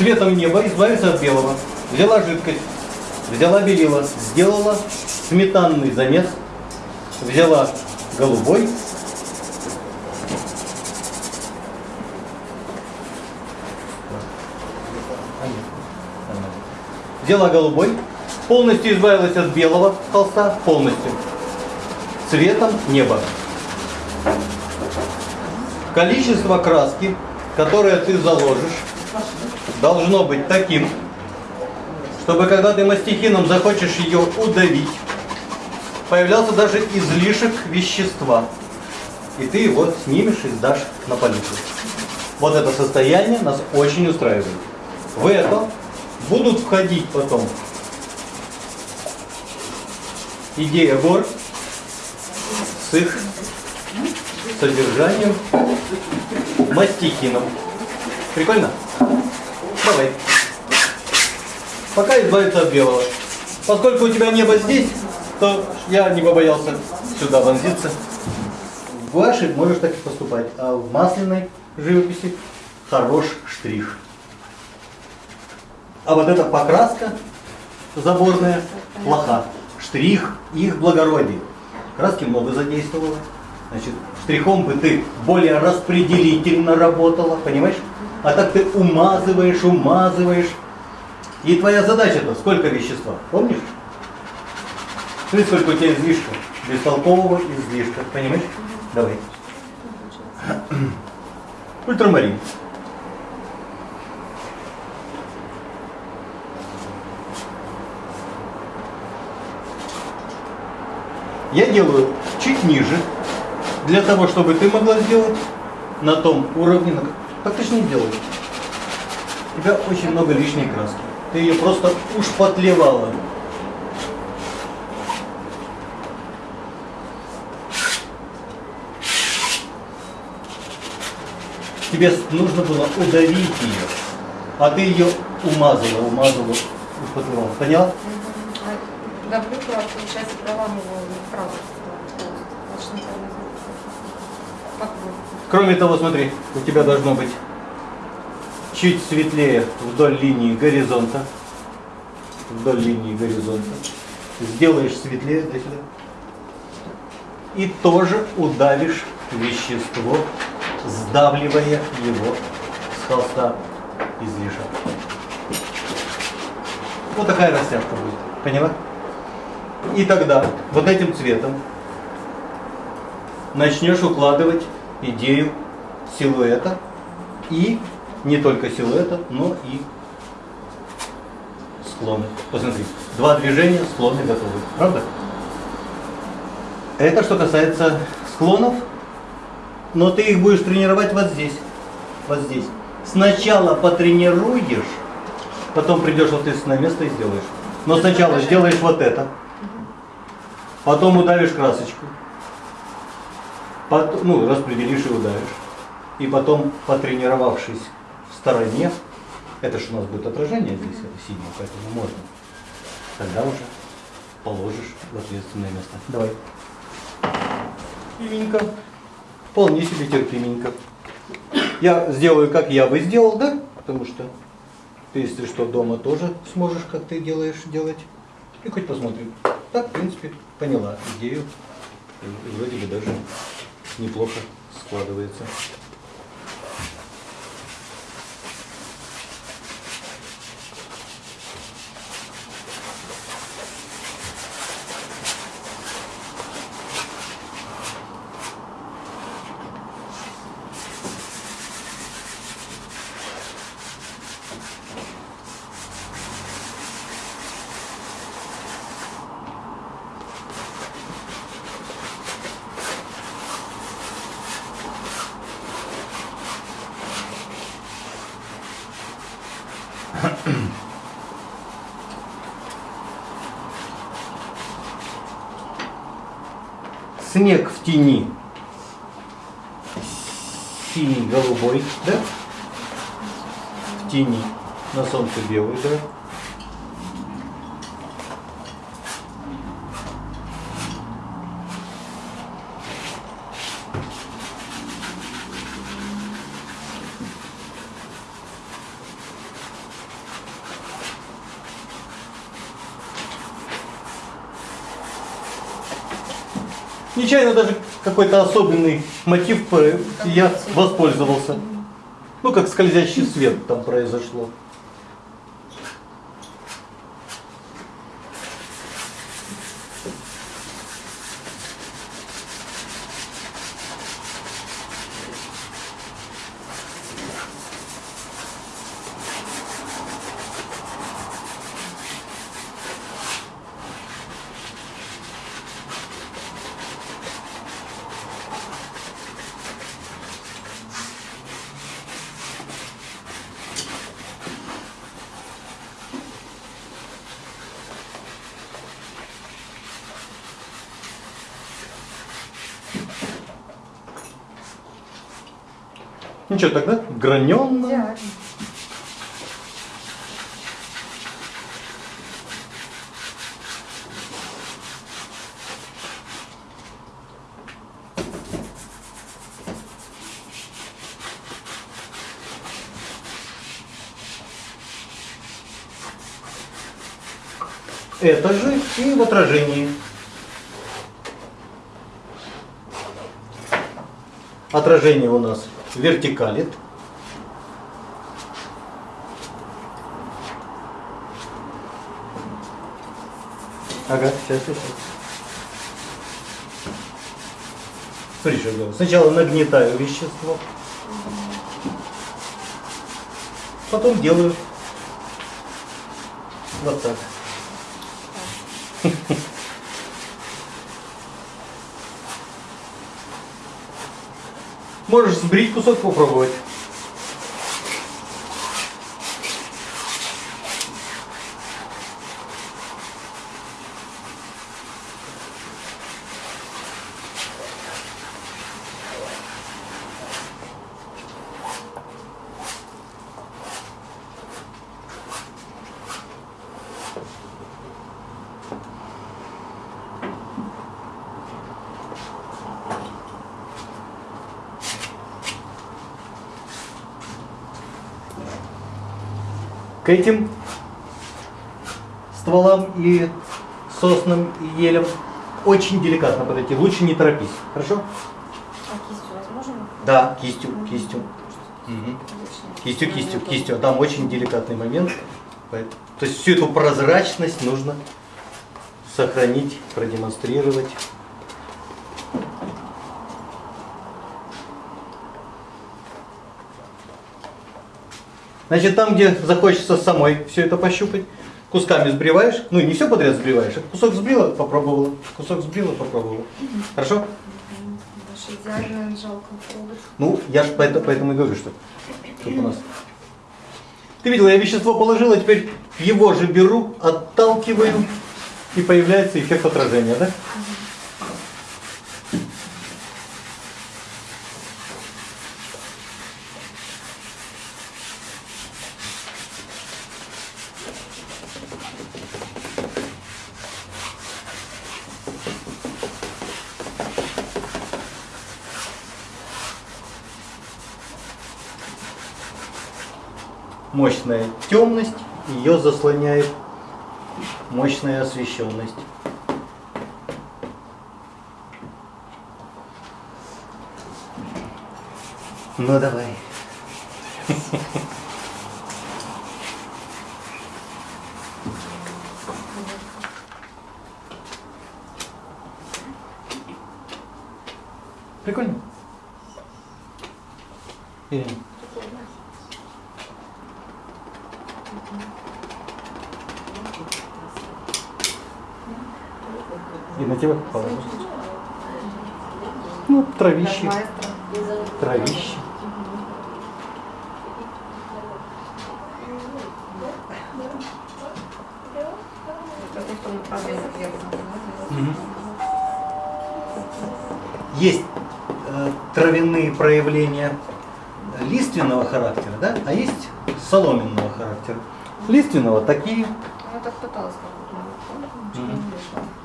цветом неба избавиться от белого. Взяла жидкость, взяла белила, сделала сметанный замес, взяла голубой, взяла голубой, полностью избавилась от белого холста, полностью, цветом неба. Количество краски, которое ты заложишь, должно быть таким, чтобы когда ты мастихином захочешь ее удавить, появлялся даже излишек вещества. И ты его снимешь и сдашь на полицию. Вот это состояние нас очень устраивает. В это будут входить потом идея гор с их содержанием мастихином. Прикольно? Давай. Пока избавиться от белого. Поскольку у тебя небо здесь, то я не побоялся сюда вонзиться. В гуаши можешь так и поступать, а в масляной живописи хорош штрих. А вот эта покраска заборная плоха. Штрих их благородие. Краски много задействовала. Значит, штрихом бы ты более распределительно работала, понимаешь? А так ты умазываешь, умазываешь. И твоя задача-то сколько вещества, помнишь? Смотри, сколько у тебя излишка. Бестолкового излишка, понимаешь? Давай. Ультрамарин. Я делаю чуть ниже, для того, чтобы ты могла сделать на том уровне, на... так ты же не делаешь. У тебя очень много лишней краски. Ты ее просто уж потлевала. Тебе нужно было удавить ее, а ты ее умазала, умазала, употребовала. Поняла? Давлю, получается, проламываю вправо. Кроме того, смотри, у тебя должно быть чуть светлее вдоль линии горизонта. Вдоль линии горизонта. Сделаешь светлее до сюда. И тоже удавишь вещество, сдавливая его с холста излишек. Вот такая растяжка будет. Поняла? И тогда вот этим цветом начнешь укладывать идею силуэта и не только силуэта, но и склоны. Посмотри, два движения, склоны готовы. Правда? Это что касается склонов, но ты их будешь тренировать вот здесь. Вот здесь. Сначала потренируешь, потом придешь вот здесь на место и сделаешь. Но сначала сделаешь вот это. Потом удавишь красочку. Потом, ну, распределишь и удавишь. И потом, потренировавшись в стороне, это же у нас будет отражение здесь, это синее, поэтому можно. Тогда уже положишь в ответственное место. Давай. Терпименько. Вполне себе терпименько. Я сделаю, как я бы сделал, да? Потому что ты, если что, дома тоже сможешь, как ты делаешь, делать. И хоть посмотрим. Так, в принципе, поняла идею. И вроде бы даже неплохо складывается. Снег в тени. Синий, голубой, да? В тени. На солнце белый, да? Нечаянно даже какой-то особенный мотив э, я воспользовался. Ну, как скользящий свет там произошло. Ну что, тогда. Идеально. Это же и в отражении. Отражение у нас вертикалит. Ага, сейчас, сейчас. Смотри, что делаю. Сначала нагнетаю вещество. Потом делаю вот так. Можешь сбрить кусок попробовать. К этим стволам и соснам и елям очень деликатно подойти. Лучше не торопись. Хорошо? А кистью возможно? Да, кистью, кистью. Отлично. Кистью, кистью, кистью. Там очень деликатный момент. То есть всю эту прозрачность нужно сохранить, продемонстрировать. Значит, там, где захочется самой все это пощупать, кусками сбриваешь, ну не все подряд сбриваешь, а кусок сбрила, попробовала, кусок сбрила, попробовала. Хорошо? Ну, я же поэтому, поэтому и говорю, что чтоб у нас. Ты видела, я вещество положила, теперь его же беру, отталкиваю, и появляется эффект отражения, да? Мощная темность, ее заслоняет мощная освещенность. Ну давай. Прикольно. Ирина. И на тебя положу. Ну, травище, травище. Есть э, травяные проявления лиственного характера, да, а есть соломенного характера. Лиственного такие, я так пыталась как-то, но ничего не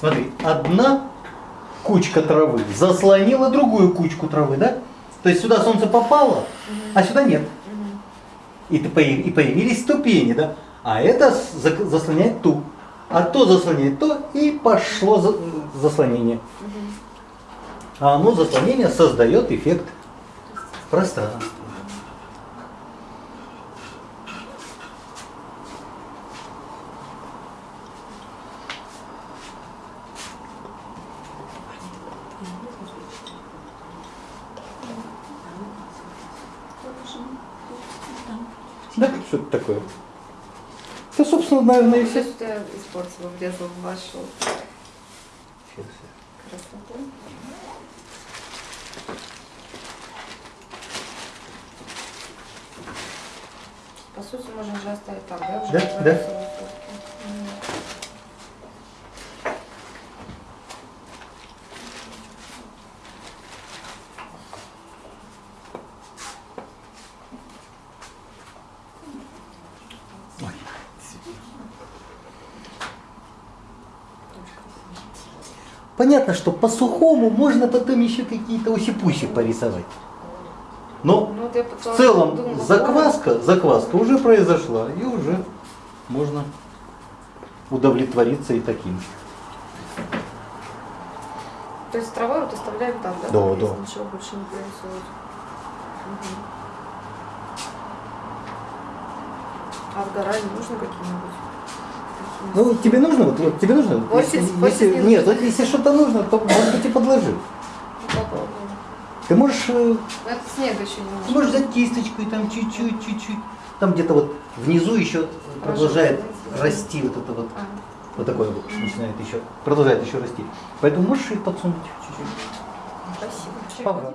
Смотри, одна кучка травы заслонила другую кучку травы, да? То есть сюда солнце попало, а сюда нет. И, и появились ступени, да? А это заслоняет ту. А то заслоняет то, и пошло за- заслонение. А оно заслонение создает эффект пространства. Да, что это такое? Да, собственно, наверное, и Все, что я испортила, влезла в вашу красоту. По сути, можно же оставить так, да? Уже Да, да. Понятно, что по сухому можно потом еще какие-то усипуси порисовать. Но Ну, в целом думала, закваска, закваска уже произошла, и уже можно удовлетвориться и таким. То есть трава вот оставляем там, да? Да, да. Ничего больше не прорисовывать. Мгм. А в гора не нужно какие-нибудь? Ну, тебе нужно, вот, вот тебе нужно? Хвостик- если- хвостик если- не нет, нужно. вот если что-то нужно, то может быть и подложи. Попробуем. Ты можешь, э, Это снега еще не ты можешь взять кисточку и там чуть-чуть, чуть-чуть. Там где-то вот внизу еще продолжает Рожок, расти вот это вот, А, вот такое вот начинает еще, продолжает еще расти. Поэтому можешь и подсунуть чуть-чуть. спасибо. Пора.